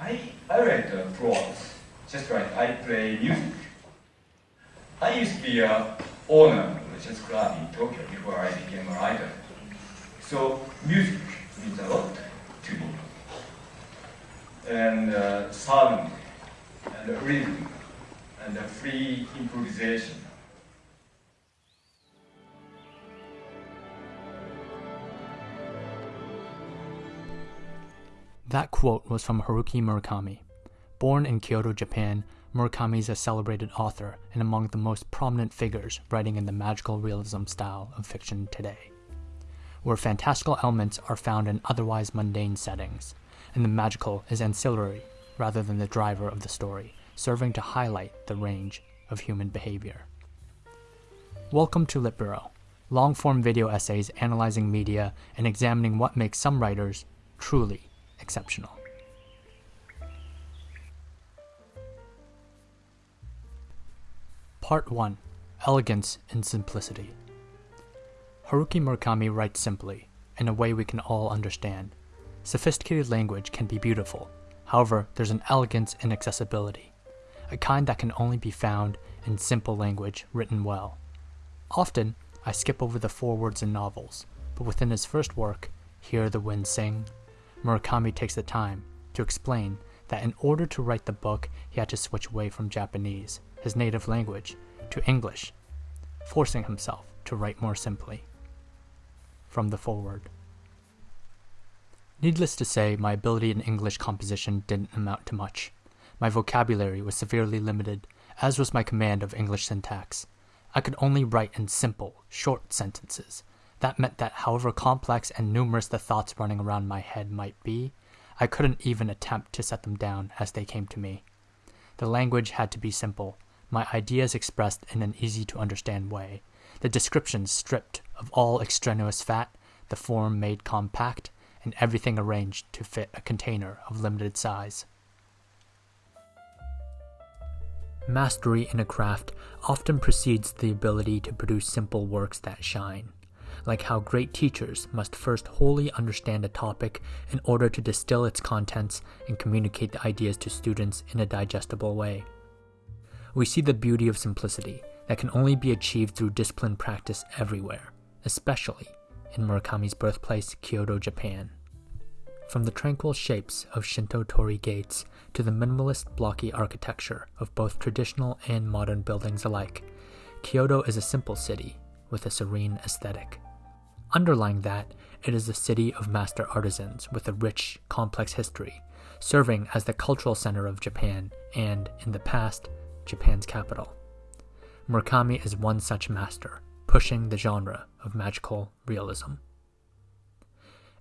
I, I write the plots, just like I play music. I used to be a owner of a jazz club in Tokyo before I became a writer. So music means a lot to me. And uh, sound, and rhythm, and free improvisation. That quote was from Haruki Murakami. Born in Kyoto, Japan, Murakami is a celebrated author and among the most prominent figures writing in the magical realism style of fiction today, where fantastical elements are found in otherwise mundane settings, and the magical is ancillary rather than the driver of the story, serving to highlight the range of human behavior. Welcome to Lit Bureau, long form video essays analyzing media and examining what makes some writers truly exceptional. Part 1 Elegance and Simplicity Haruki Murakami writes simply, in a way we can all understand. Sophisticated language can be beautiful, however, there's an elegance in accessibility, a kind that can only be found in simple language written well. Often, I skip over the forewords in novels, but within his first work, Hear the Wind Sing, Murakami takes the time to explain that in order to write the book, he had to switch away from Japanese, his native language, to English, forcing himself to write more simply. From the foreword. Needless to say, my ability in English composition didn't amount to much. My vocabulary was severely limited, as was my command of English syntax. I could only write in simple, short sentences, that meant that however complex and numerous the thoughts running around my head might be, I couldn't even attempt to set them down as they came to me. The language had to be simple, my ideas expressed in an easy to understand way, the descriptions stripped of all extraneous fat, the form made compact, and everything arranged to fit a container of limited size. Mastery in a craft often precedes the ability to produce simple works that shine like how great teachers must first wholly understand a topic in order to distill its contents and communicate the ideas to students in a digestible way. We see the beauty of simplicity that can only be achieved through disciplined practice everywhere, especially in Murakami's birthplace, Kyoto, Japan. From the tranquil shapes of Shinto torii gates to the minimalist blocky architecture of both traditional and modern buildings alike, Kyoto is a simple city with a serene aesthetic. Underlying that, it is a city of master artisans with a rich, complex history, serving as the cultural center of Japan and, in the past, Japan's capital. Murakami is one such master, pushing the genre of magical realism.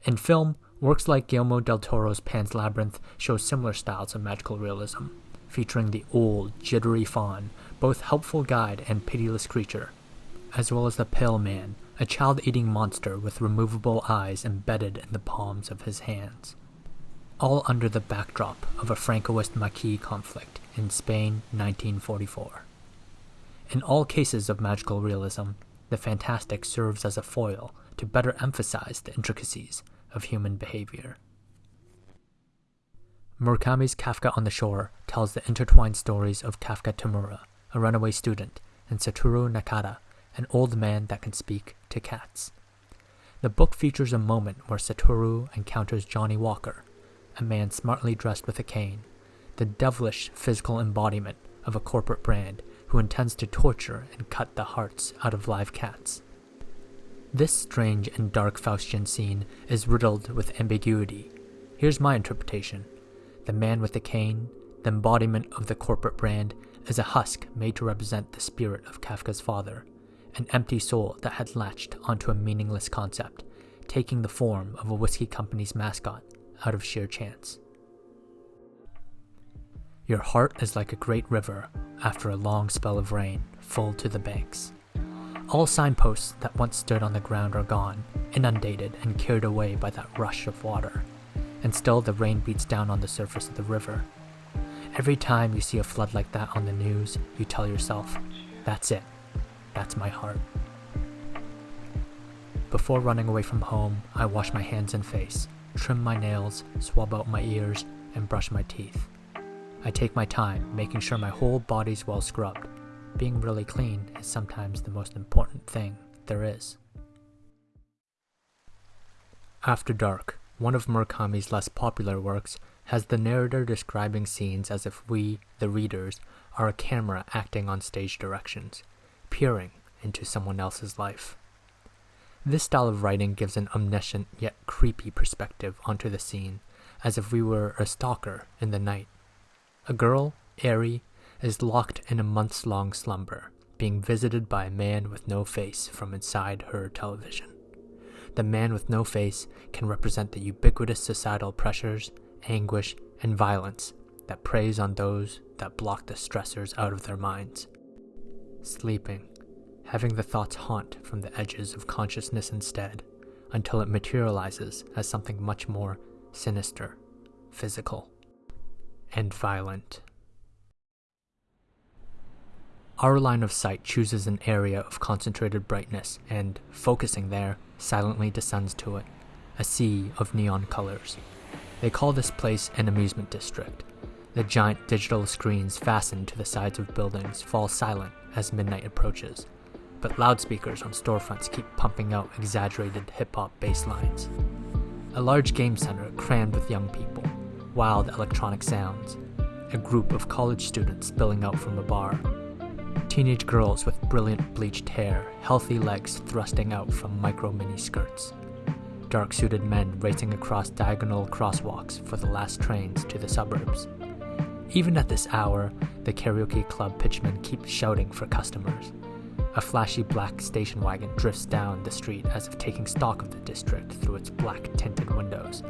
In film, works like Guillermo del Toro's Pan's Labyrinth show similar styles of magical realism, featuring the old, jittery faun, both helpful guide and pitiless creature, as well as the pale man, a child eating monster with removable eyes embedded in the palms of his hands. All under the backdrop of a Francoist Maquis conflict in Spain 1944. In all cases of magical realism, the fantastic serves as a foil to better emphasize the intricacies of human behavior. Murakami's Kafka on the Shore tells the intertwined stories of Kafka Tamura, a runaway student, and Satoru Nakata, an old man that can speak to cats. The book features a moment where Satoru encounters Johnnie Walker, a man smartly dressed with a cane, the devilish physical embodiment of a corporate brand who intends to torture and cut the hearts out of live cats. This strange and dark Faustian scene is riddled with ambiguity. Here's my interpretation the man with the cane, the embodiment of the corporate brand, is a husk made to represent the spirit of Kafka's father an empty soul that had latched onto a meaningless concept, taking the form of a whiskey company's mascot out of sheer chance. Your heart is like a great river after a long spell of rain, full to the banks. All signposts that once stood on the ground are gone, inundated and carried away by that rush of water. And still the rain beats down on the surface of the river. Every time you see a flood like that on the news, you tell yourself, that's it. That's my heart. Before running away from home, I wash my hands and face, trim my nails, swab out my ears, and brush my teeth. I take my time, making sure my whole body's well scrubbed. Being really clean is sometimes the most important thing there is. After Dark, one of Murakami's less popular works, has the narrator describing scenes as if we, the readers, are a camera acting on stage directions, peering into someone else's life. This style of writing gives an omniscient yet creepy perspective onto the scene, as if we were a stalker in the night. A girl, Eri, is locked in a months long slumber, being visited by a man with no face from inside her television. The man with no face can represent the ubiquitous societal pressures, anguish, and violence that preys on those that block the stressors out of their minds. Sleeping having the thoughts haunt from the edges of consciousness instead, until it materializes as something much more sinister, physical, and violent. Our line of sight chooses an area of concentrated brightness and, focusing there, silently descends to it, a sea of neon colors. They call this place an amusement district. The giant digital screens fastened to the sides of buildings fall silent as midnight approaches, but loudspeakers on storefronts keep pumping out exaggerated hip hop bass lines. A large game center crammed with young people, wild electronic sounds, a group of college students spilling out from a bar, teenage girls with brilliant bleached hair, healthy legs thrusting out from micro mini skirts, dark suited men racing across diagonal crosswalks for the last trains to the suburbs. Even at this hour, the karaoke club pitchmen keep shouting for customers, a flashy black station wagon drifts down the street as if taking stock of the district through its black tinted windows.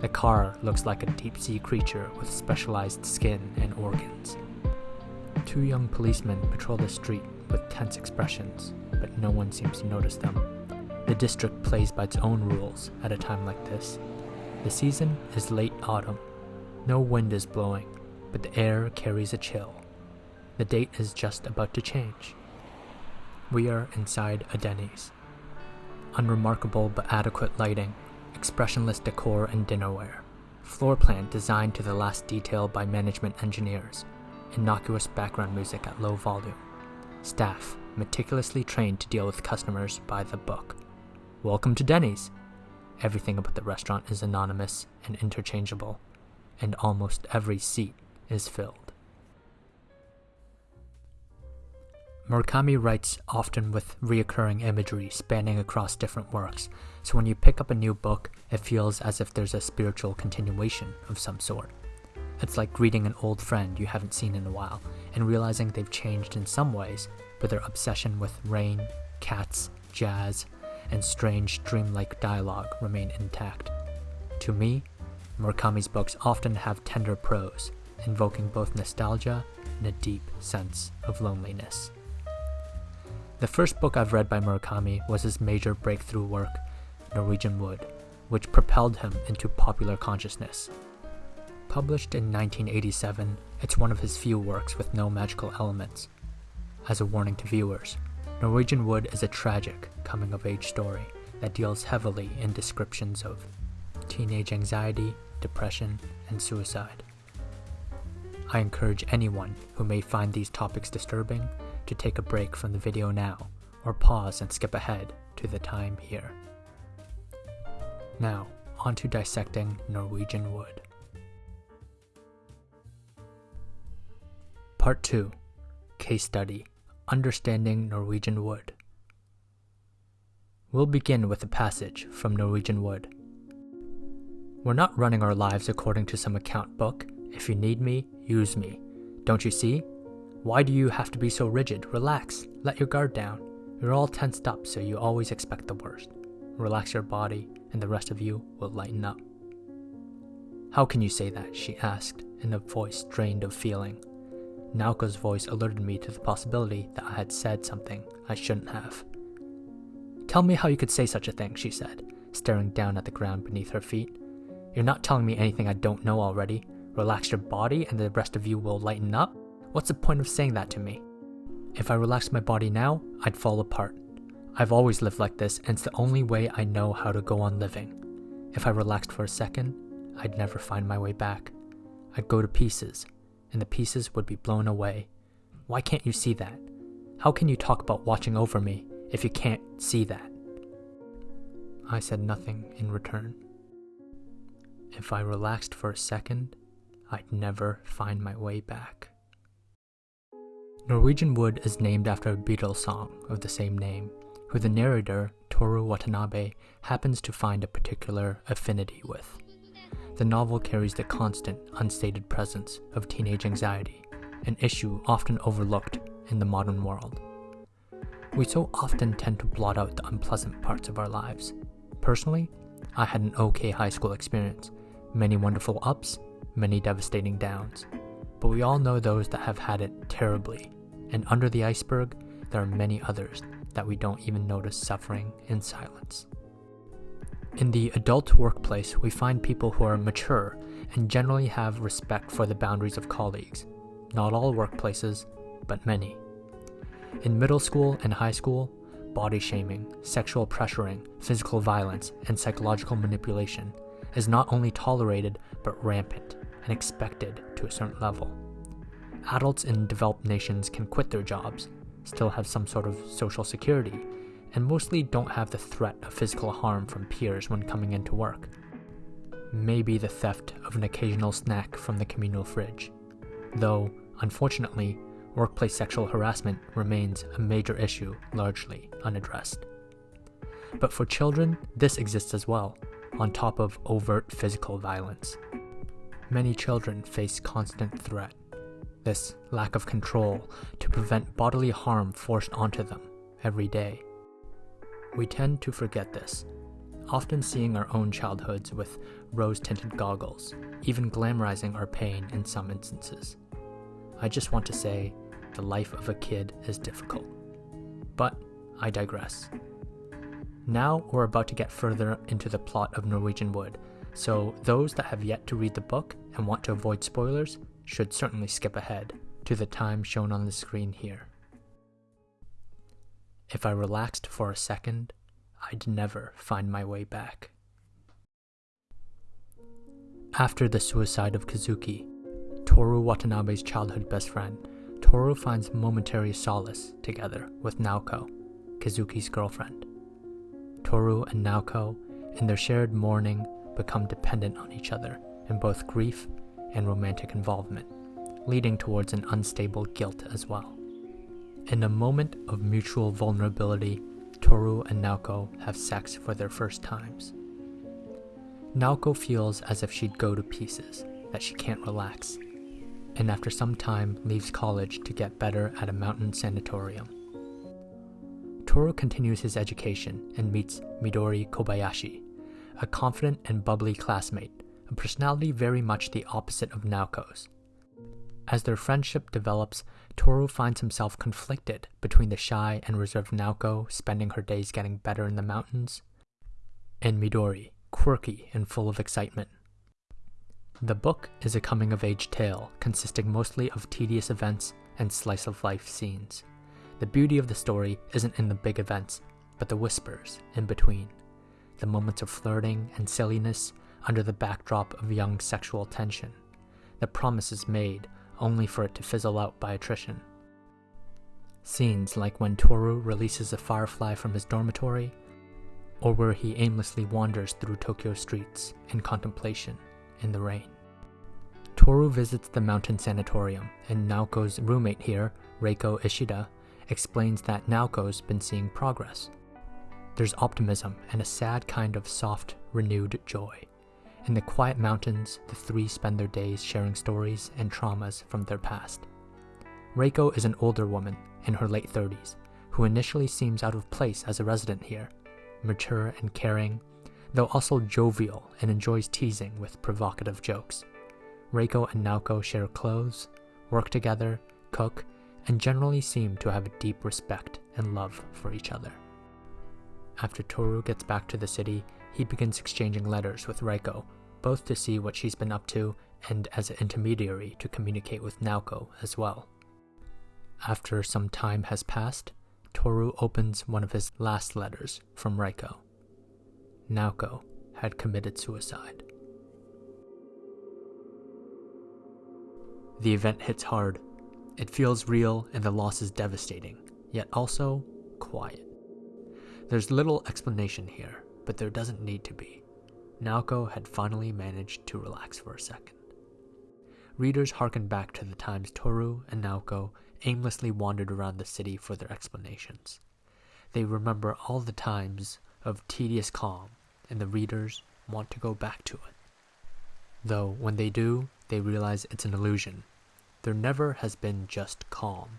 The car looks like a deep sea creature with specialized skin and organs. Two young policemen patrol the street with tense expressions, but no one seems to notice them. The district plays by its own rules at a time like this. The season is late autumn. No wind is blowing, but the air carries a chill. The date is just about to change. We are inside a Denny's. Unremarkable but adequate lighting, expressionless decor and dinnerware, floor plan designed to the last detail by management engineers, innocuous background music at low volume, staff meticulously trained to deal with customers by the book. Welcome to Denny's. Everything about the restaurant is anonymous and interchangeable, and almost every seat is filled. Murakami writes often with reoccurring imagery spanning across different works, so when you pick up a new book, it feels as if there's a spiritual continuation of some sort. It's like greeting an old friend you haven't seen in a while and realizing they've changed in some ways, but their obsession with rain, cats, jazz, and strange dreamlike dialogue remain intact. To me, Murakami's books often have tender prose, invoking both nostalgia and a deep sense of loneliness. The first book I've read by Murakami was his major breakthrough work, Norwegian Wood, which propelled him into popular consciousness. Published in 1987, it's one of his few works with no magical elements. As a warning to viewers, Norwegian Wood is a tragic coming of age story that deals heavily in descriptions of teenage anxiety, depression, and suicide. I encourage anyone who may find these topics disturbing to take a break from the video now, or pause and skip ahead to the time here. Now, on to dissecting Norwegian wood. Part 2 Case Study Understanding Norwegian Wood. We'll begin with a passage from Norwegian Wood. We're not running our lives according to some account book. If you need me, use me. Don't you see? Why do you have to be so rigid? Relax. Let your guard down. You're all tensed up, so you always expect the worst. Relax your body, and the rest of you will lighten up. How can you say that? she asked, in a voice drained of feeling. Naoko's voice alerted me to the possibility that I had said something I shouldn't have. Tell me how you could say such a thing, she said, staring down at the ground beneath her feet. You're not telling me anything I don't know already. Relax your body, and the rest of you will lighten up? What's the point of saying that to me? If I relaxed my body now, I'd fall apart. I've always lived like this, and it's the only way I know how to go on living. If I relaxed for a second, I'd never find my way back. I'd go to pieces, and the pieces would be blown away. Why can't you see that? How can you talk about watching over me if you can't see that? I said nothing in return. If I relaxed for a second, I'd never find my way back. Norwegian Wood is named after a Beatles song of the same name, who the narrator, Toru Watanabe, happens to find a particular affinity with. The novel carries the constant, unstated presence of teenage anxiety, an issue often overlooked in the modern world. We so often tend to blot out the unpleasant parts of our lives. Personally, I had an okay high school experience, many wonderful ups, many devastating downs. But we all know those that have had it terribly, and under the iceberg, there are many others that we don't even notice suffering in silence. In the adult workplace, we find people who are mature and generally have respect for the boundaries of colleagues. Not all workplaces, but many. In middle school and high school, body shaming, sexual pressuring, physical violence, and psychological manipulation is not only tolerated but rampant and expected to a certain level. Adults in developed nations can quit their jobs, still have some sort of social security, and mostly don't have the threat of physical harm from peers when coming into work. Maybe the theft of an occasional snack from the communal fridge. Though, unfortunately, workplace sexual harassment remains a major issue largely unaddressed. But for children, this exists as well, on top of overt physical violence. Many children face constant threat, this lack of control to prevent bodily harm forced onto them every day. We tend to forget this, often seeing our own childhoods with rose tinted goggles, even glamorizing our pain in some instances. I just want to say the life of a kid is difficult. But I digress. Now we're about to get further into the plot of Norwegian Wood, so those that have yet to read the book and want to avoid spoilers should certainly skip ahead to the time shown on the screen here. If I relaxed for a second, I'd never find my way back. After the suicide of Kizuki, Toru Watanabe's childhood best friend, Toru finds momentary solace together with Naoko, Kizuki's girlfriend. Toru and Naoko, in their shared mourning, become dependent on each other in both grief and romantic involvement, leading towards an unstable guilt as well. In a moment of mutual vulnerability, Toru and Naoko have sex for their first times. Naoko feels as if she'd go to pieces, that she can't relax, and after some time leaves college to get better at a mountain sanatorium. Toru continues his education and meets Midori Kobayashi, a confident and bubbly classmate, a personality very much the opposite of Naoko's. As their friendship develops, Toru finds himself conflicted between the shy and reserved Naoko, spending her days getting better in the mountains, and Midori, quirky and full of excitement. The book is a coming of age tale consisting mostly of tedious events and slice of life scenes. The beauty of the story isn't in the big events, but the whispers in between the moments of flirting and silliness under the backdrop of young sexual tension, the promises made only for it to fizzle out by attrition. Scenes like when Toru releases a firefly from his dormitory, or where he aimlessly wanders through Tokyo streets in contemplation in the rain. Toru visits the mountain sanatorium, and Naoko's roommate here, Reiko Ishida, explains that Naoko's been seeing progress. There's optimism and a sad kind of soft, renewed joy. In the quiet mountains, the three spend their days sharing stories and traumas from their past. Reiko is an older woman, in her late 30s, who initially seems out of place as a resident here, mature and caring, though also jovial and enjoys teasing with provocative jokes. Reiko and Naoko share clothes, work together, cook, and generally seem to have a deep respect and love for each other. After Toru gets back to the city, he begins exchanging letters with Reiko, both to see what she's been up to and as an intermediary to communicate with Naoko as well. After some time has passed, Toru opens one of his last letters from Reiko. Naoko had committed suicide. The event hits hard. It feels real and the loss is devastating, yet also quiet. There's little explanation here, but there doesn't need to be. Naoko had finally managed to relax for a second. Readers harken back to the times Toru and Naoko aimlessly wandered around the city for their explanations. They remember all the times of tedious calm, and the readers want to go back to it. Though when they do, they realize it's an illusion. There never has been just calm.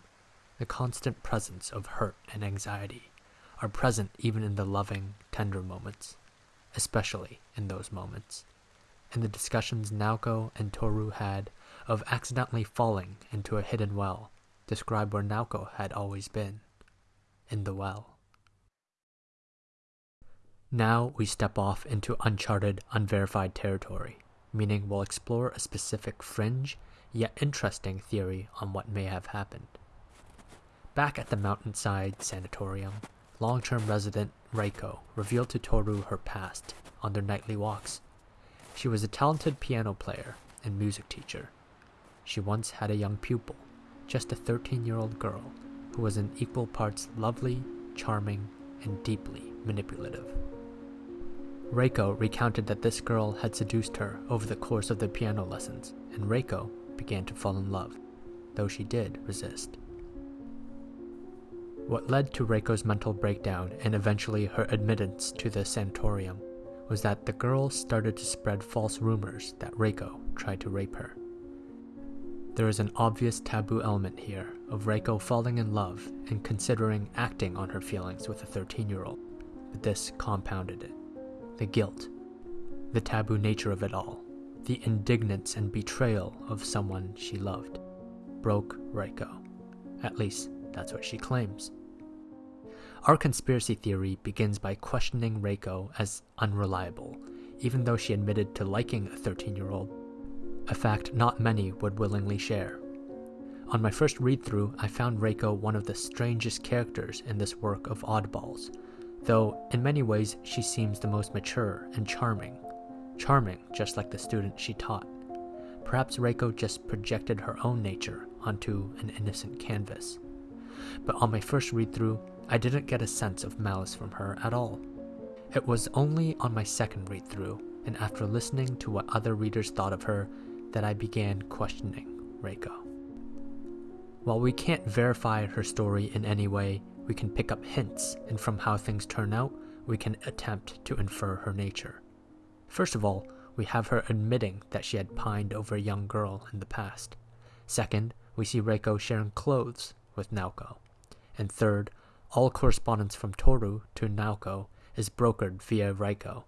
The constant presence of hurt and anxiety are present even in the loving, tender moments, especially in those moments. And the discussions Naoko and Toru had of accidentally falling into a hidden well describe where Naoko had always been in the well. Now we step off into uncharted, unverified territory, meaning we'll explore a specific fringe yet interesting theory on what may have happened. Back at the mountainside sanatorium, long term resident Reiko revealed to Toru her past on their nightly walks. She was a talented piano player and music teacher. She once had a young pupil, just a 13 year old girl, who was in equal parts lovely, charming, and deeply manipulative. Reiko recounted that this girl had seduced her over the course of the piano lessons, and Reiko began to fall in love, though she did resist. What led to Reiko's mental breakdown and eventually her admittance to the sanatorium was that the girl started to spread false rumors that Reiko tried to rape her. There is an obvious taboo element here of Reiko falling in love and considering acting on her feelings with a 13 year old, but this compounded it the guilt, the taboo nature of it all, the indignance and betrayal of someone she loved, broke Reiko. At least, that's what she claims. Our conspiracy theory begins by questioning Reiko as unreliable, even though she admitted to liking a 13 year old, a fact not many would willingly share. On my first read through, I found Reiko one of the strangest characters in this work of oddballs, though in many ways she seems the most mature and charming. Charming, just like the student she taught. Perhaps Reiko just projected her own nature onto an innocent canvas. But on my first read through, I didn't get a sense of malice from her at all. It was only on my second read through, and after listening to what other readers thought of her, that I began questioning Reiko. While we can't verify her story in any way, we can pick up hints, and from how things turn out, we can attempt to infer her nature. First of all, we have her admitting that she had pined over a young girl in the past. Second, we see Reiko sharing clothes with Naoko. And third, all correspondence from Toru to Naoko is brokered via Reiko,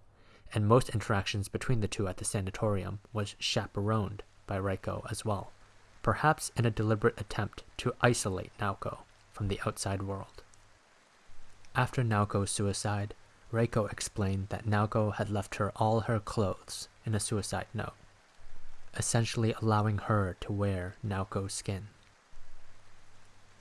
and most interactions between the two at the sanatorium was chaperoned by Reiko as well, perhaps in a deliberate attempt to isolate Naoko from the outside world. After Naoko's suicide, Reiko explained that Naoko had left her all her clothes in a suicide note, essentially allowing her to wear Naoko's skin.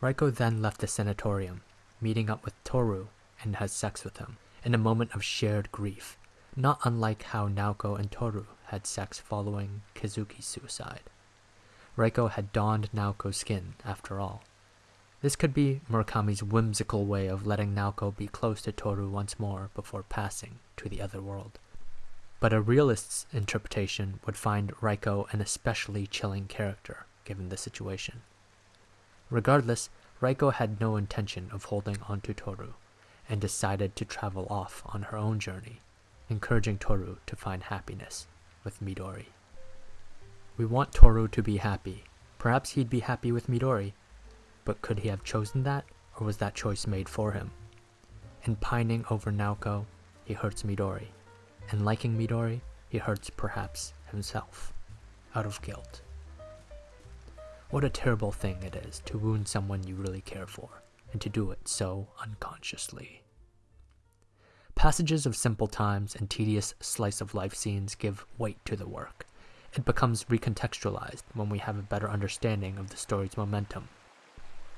Reiko then left the sanatorium, meeting up with Toru and has sex with him in a moment of shared grief, not unlike how Naoko and Toru had sex following Kizuki's suicide. Reiko had donned Naoko's skin after all. This could be Murakami's whimsical way of letting Naoko be close to Toru once more before passing to the other world. But a realist's interpretation would find Reiko an especially chilling character, given the situation. Regardless, Reiko had no intention of holding on to Toru, and decided to travel off on her own journey, encouraging Toru to find happiness with Midori. We want Toru to be happy. Perhaps he'd be happy with Midori, but could he have chosen that, or was that choice made for him? In pining over Naoko, he hurts Midori. In liking Midori, he hurts perhaps himself, out of guilt. What a terrible thing it is to wound someone you really care for, and to do it so unconsciously. Passages of simple times and tedious slice of life scenes give weight to the work. It becomes recontextualized when we have a better understanding of the story's momentum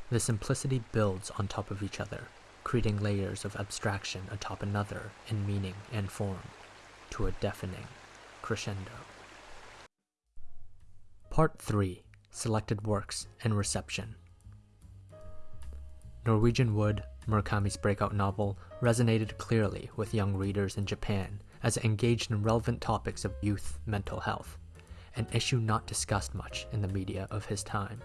the simplicity builds on top of each other, creating layers of abstraction atop another in meaning and form, to a deafening crescendo. Part 3 selected works, and reception. Norwegian Wood, Murakami's breakout novel, resonated clearly with young readers in Japan as it engaged in relevant topics of youth mental health, an issue not discussed much in the media of his time.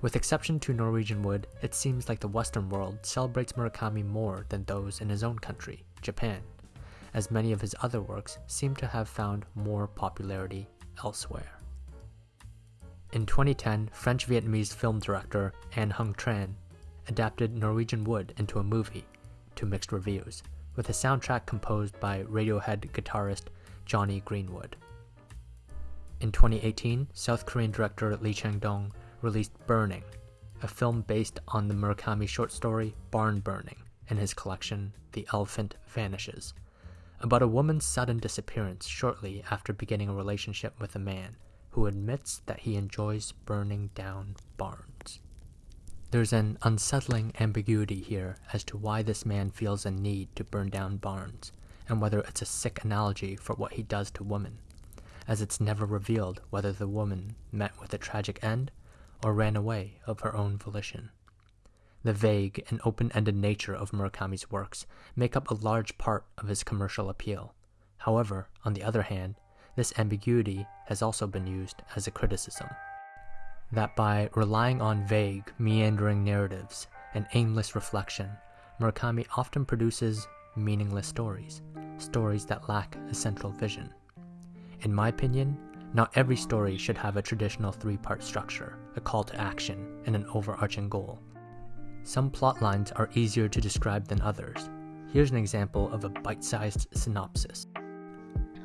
With exception to Norwegian Wood, it seems like the Western world celebrates Murakami more than those in his own country, Japan, as many of his other works seem to have found more popularity elsewhere. In 2010, French Vietnamese film director Anh Hung Tran adapted Norwegian Wood into a movie to mixed reviews, with a soundtrack composed by Radiohead guitarist Jonny Greenwood. In 2018, South Korean director Lee Chang-dong released Burning, a film based on the Murakami short story Barn Burning in his collection The Elephant Vanishes, about a woman's sudden disappearance shortly after beginning a relationship with a man who admits that he enjoys burning down barns. There's an unsettling ambiguity here as to why this man feels a need to burn down barns, and whether it's a sick analogy for what he does to women, as it's never revealed whether the woman met with a tragic end or ran away of her own volition. The vague and open ended nature of Murakami's works make up a large part of his commercial appeal. However, on the other hand, this ambiguity has also been used as a criticism that by relying on vague, meandering narratives and aimless reflection, Murakami often produces meaningless stories, stories that lack a central vision. In my opinion, not every story should have a traditional three part structure, a call to action, and an overarching goal. Some plot lines are easier to describe than others. Here's an example of a bite sized synopsis.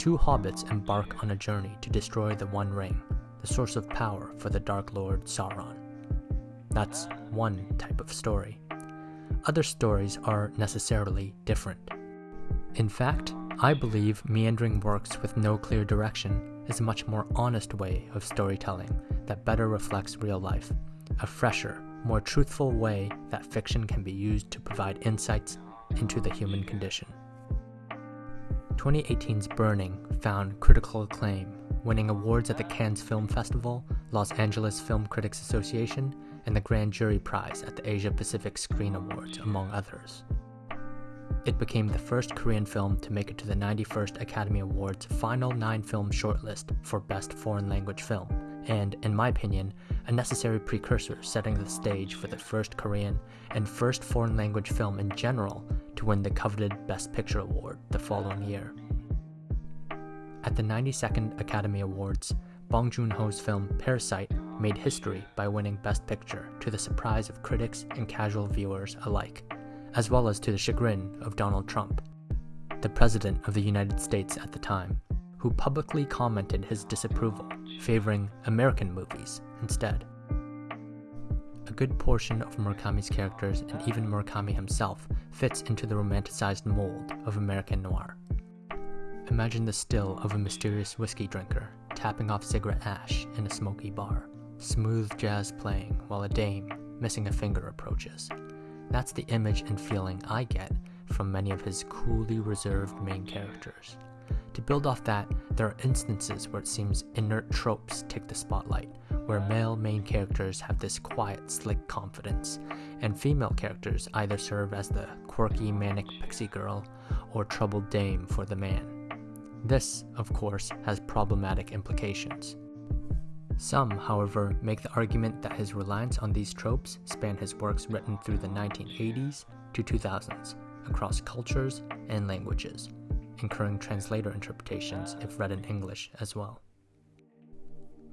Two hobbits embark on a journey to destroy the One Ring, the source of power for the Dark Lord Sauron. That's one type of story. Other stories are necessarily different. In fact, I believe meandering works with no clear direction is a much more honest way of storytelling that better reflects real life, a fresher, more truthful way that fiction can be used to provide insights into the human condition. 2018's Burning found critical acclaim winning awards at the Cannes Film Festival, Los Angeles Film Critics Association, and the Grand Jury Prize at the Asia Pacific Screen Awards, among others. It became the first Korean film to make it to the 91st Academy Awards final nine film shortlist for Best Foreign Language Film, and, in my opinion, a necessary precursor setting the stage for the first Korean and first foreign language film in general to win the coveted Best Picture Award the following year. At the 92nd Academy Awards, Bong Joon Ho's film Parasite made history by winning Best Picture to the surprise of critics and casual viewers alike, as well as to the chagrin of Donald Trump, the President of the United States at the time, who publicly commented his disapproval, favoring American movies instead. A good portion of Murakami's characters and even Murakami himself fits into the romanticized mold of American noir. Imagine the still of a mysterious whiskey drinker tapping off cigarette ash in a smoky bar, smooth jazz playing while a dame, missing a finger, approaches. That's the image and feeling I get from many of his coolly reserved main characters. To build off that, there are instances where it seems inert tropes take the spotlight, where male main characters have this quiet, slick confidence, and female characters either serve as the quirky, manic pixie girl or troubled dame for the man. This, of course, has problematic implications. Some, however, make the argument that his reliance on these tropes span his works written through the 1980s to 2000s, across cultures and languages, incurring translator interpretations if read in English as well.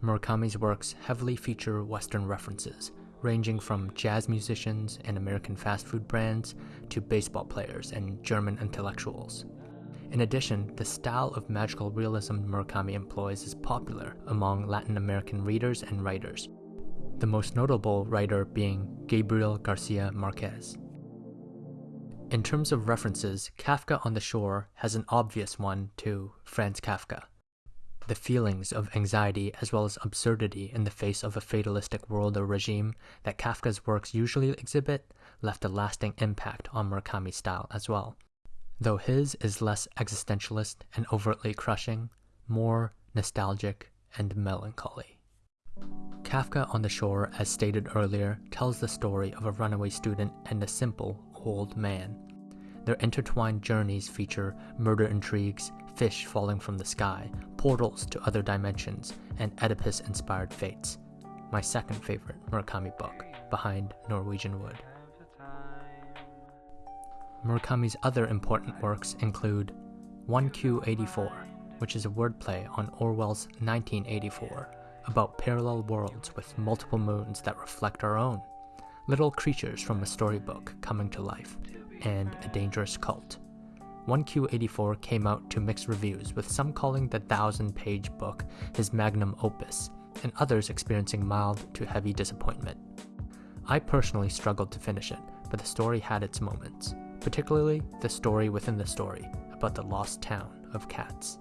Murakami's works heavily feature Western references, ranging from jazz musicians and American fast food brands to baseball players and German intellectuals. In addition, the style of magical realism Murakami employs is popular among Latin American readers and writers, the most notable writer being Gabriel Garcia Marquez. In terms of references, Kafka on the Shore has an obvious one to Franz Kafka. The feelings of anxiety as well as absurdity in the face of a fatalistic world or regime that Kafka's works usually exhibit left a lasting impact on Murakami's style as well though his is less existentialist and overtly crushing, more nostalgic and melancholy. Kafka on the Shore, as stated earlier, tells the story of a runaway student and a simple old man. Their intertwined journeys feature murder intrigues, fish falling from the sky, portals to other dimensions, and Oedipus inspired fates. My second favorite Murakami book, behind Norwegian Wood. Murakami's other important works include 1Q84, which is a wordplay on Orwell's 1984 about parallel worlds with multiple moons that reflect our own, little creatures from a storybook coming to life, and a dangerous cult. 1Q84 came out to mixed reviews, with some calling the thousand page book his magnum opus, and others experiencing mild to heavy disappointment. I personally struggled to finish it, but the story had its moments, particularly the story within the story about the lost town of cats.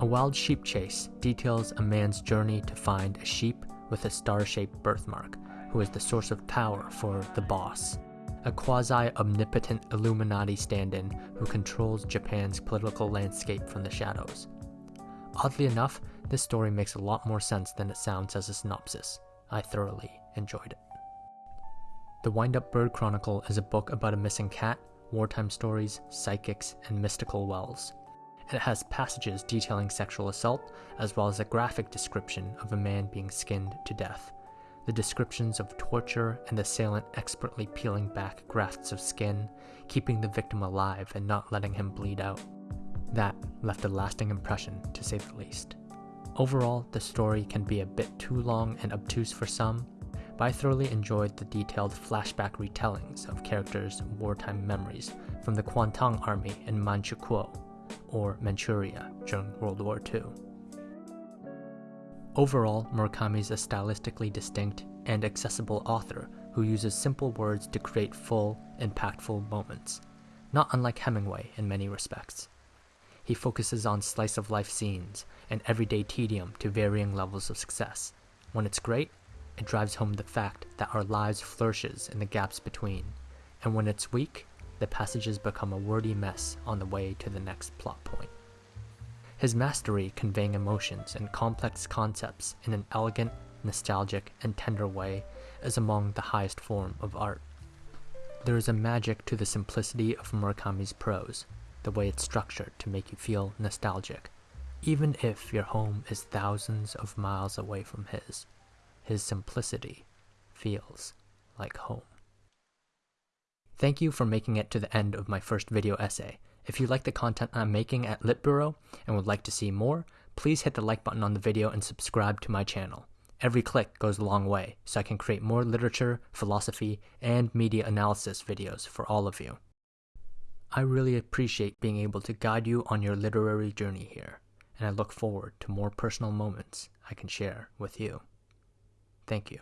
A wild sheep chase details a man's journey to find a sheep with a star shaped birthmark, who is the source of power for the boss, a quasi omnipotent Illuminati stand in who controls Japan's political landscape from the shadows. Oddly enough, this story makes a lot more sense than it sounds as a synopsis. I thoroughly enjoyed it. The Wind Up Bird Chronicle is a book about a missing cat, wartime stories, psychics, and mystical wells. It has passages detailing sexual assault, as well as a graphic description of a man being skinned to death. The descriptions of torture and the assailant expertly peeling back grafts of skin, keeping the victim alive and not letting him bleed out. That left a lasting impression, to say the least. Overall, the story can be a bit too long and obtuse for some, but I thoroughly enjoyed the detailed flashback retellings of characters' wartime memories from the Kwantung Army in Manchukuo or Manchuria during World War II. Overall, Murakami is a stylistically distinct and accessible author who uses simple words to create full, impactful moments, not unlike Hemingway in many respects. He focuses on slice of life scenes and everyday tedium to varying levels of success. When it's great, it drives home the fact that our lives flourishes in the gaps between, and when it's weak, the passages become a wordy mess on the way to the next plot point. His mastery conveying emotions and complex concepts in an elegant, nostalgic, and tender way is among the highest form of art. There is a magic to the simplicity of Murakami's prose, the way it's structured to make you feel nostalgic, even if your home is thousands of miles away from his. His simplicity feels like home. Thank you for making it to the end of my first video essay. If you like the content I'm making at Lit Bureau and would like to see more, please hit the like button on the video and subscribe to my channel. Every click goes a long way, so I can create more literature, philosophy, and media analysis videos for all of you. I really appreciate being able to guide you on your literary journey here, and I look forward to more personal moments I can share with you. Thank you.